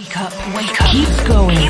Wake up, wake up. Keep going.